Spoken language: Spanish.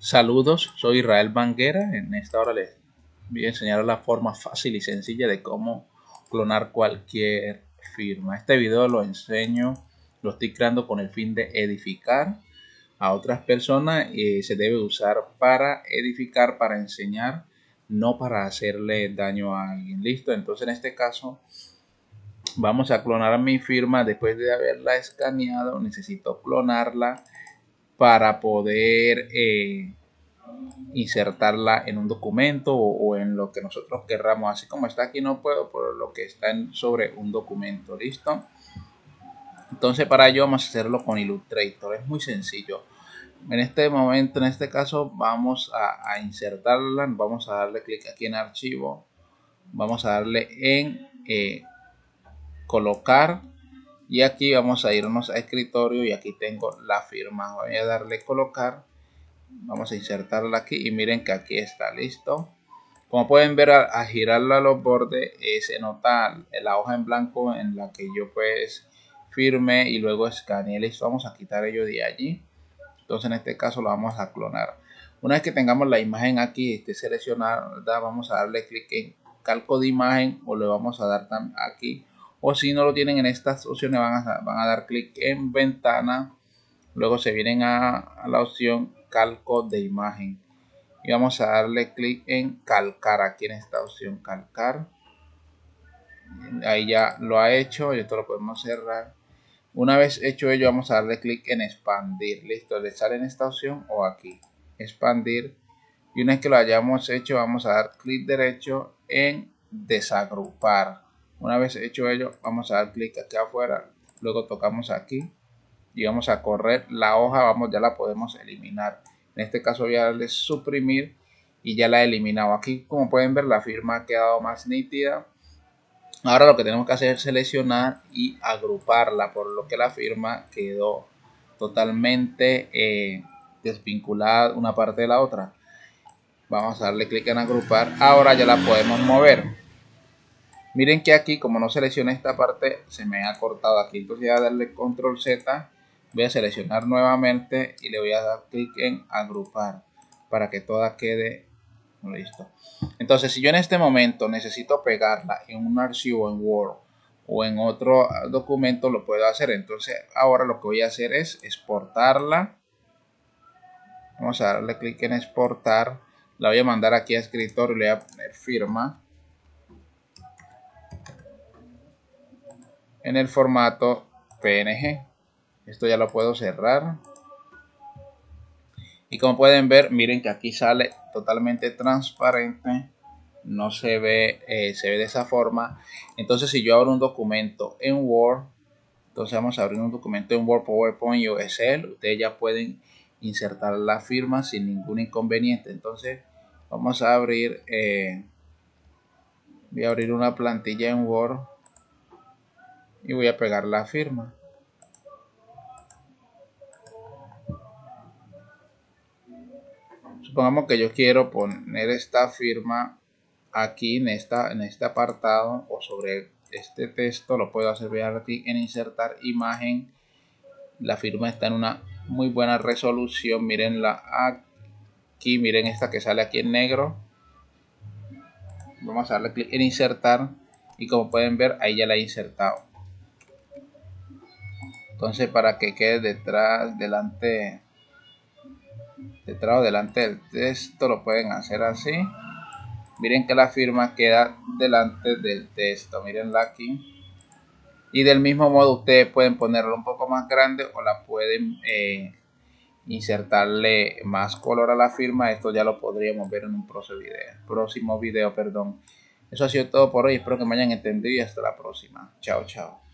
Saludos, soy Israel Banguera. En esta hora les voy a enseñar la forma fácil y sencilla de cómo clonar cualquier firma. Este video lo enseño, lo estoy creando con el fin de edificar a otras personas y se debe usar para edificar, para enseñar, no para hacerle daño a alguien. Listo, entonces en este caso vamos a clonar mi firma después de haberla escaneado. Necesito clonarla para poder eh, insertarla en un documento o, en lo que nosotros querramos. Así como está aquí no puedo, por lo que está sobre un documento. ¿Listo? Entonces para ello vamos a hacerlo con Illustrator. Es muy sencillo. En este momento, en este caso, vamos a, insertarla. Vamos a darle clic aquí en archivo. Vamos a darle en eh, colocar y aquí vamos a irnos a escritorio y aquí tengo la firma. Voy a darle colocar. Vamos a insertarla aquí y miren que aquí está listo. Como pueden ver a, girarla a los bordes eh, se nota la hoja en blanco en la que yo pues firme y luego escaneé. Listo vamos a quitar ello de allí. Entonces en este caso lo vamos a clonar. Una vez que tengamos la imagen aquí esté seleccionada vamos a darle clic en calco de imagen o le vamos a dar aquí o si no lo tienen en estas opciones van a, van a dar clic en ventana. Luego se vienen a, la opción calco de imagen. Y vamos a darle clic en calcar. Aquí en esta opción calcar. Ahí ya lo ha hecho y esto lo podemos cerrar. Una vez hecho ello vamos a darle clic en expandir. Listo le sale en esta opción o aquí. Expandir. Y una vez que lo hayamos hecho vamos a dar clic derecho en desagrupar una vez hecho ello, vamos a dar clic aquí afuera, luego tocamos aquí y vamos a correr la hoja, vamos, ya la podemos eliminar. En este caso voy a darle suprimir y ya la he eliminado. Aquí como pueden ver la firma ha quedado más nítida. Ahora lo que tenemos que hacer es seleccionar y agruparla, por lo que la firma quedó totalmente eh, desvinculada una parte de la otra. Vamos a darle clic en agrupar. Ahora ya la podemos mover. Miren que aquí, como no seleccioné esta parte, se me ha cortado aquí. Entonces voy a darle control Z, voy a seleccionar nuevamente y le voy a dar clic en agrupar para que toda quede listo. Entonces, si yo en este momento necesito pegarla en un archivo en Word o en otro documento, lo puedo hacer. Entonces, ahora lo que voy a hacer es exportarla. Vamos a darle clic en exportar. La voy a mandar aquí a escritorio y le voy a poner firma en el formato PNG. Esto ya lo puedo cerrar. Y como pueden ver, miren que aquí sale totalmente transparente. No se ve, eh, se ve de esa forma. Entonces si yo abro un documento en Word, entonces vamos a abrir un documento en Word, PowerPoint y Excel. Ustedes ya pueden insertar la firma sin ningún inconveniente. Entonces vamos a abrir, eh, voy a abrir una plantilla en Word y voy a pegar la firma. Supongamos que yo quiero poner esta firma aquí en, esta, en este apartado o sobre este texto. Lo puedo hacer aquí en insertar imagen. La firma está en una muy buena resolución. Mirenla aquí. Miren esta que sale aquí en negro. Vamos a darle clic en insertar. Y como pueden ver, ahí ya la he insertado entonces para que quede detrás delante detrás o delante del texto lo pueden hacer así. Miren que la firma queda delante del texto mirenla aquí. Y del mismo modo ustedes pueden ponerlo un poco más grande o la pueden eh, insertarle más color a la firma. Esto ya lo podríamos ver en un próximo video, próximo video perdón. Eso ha sido todo por hoy. Espero que me hayan entendido y hasta la próxima. Chao chao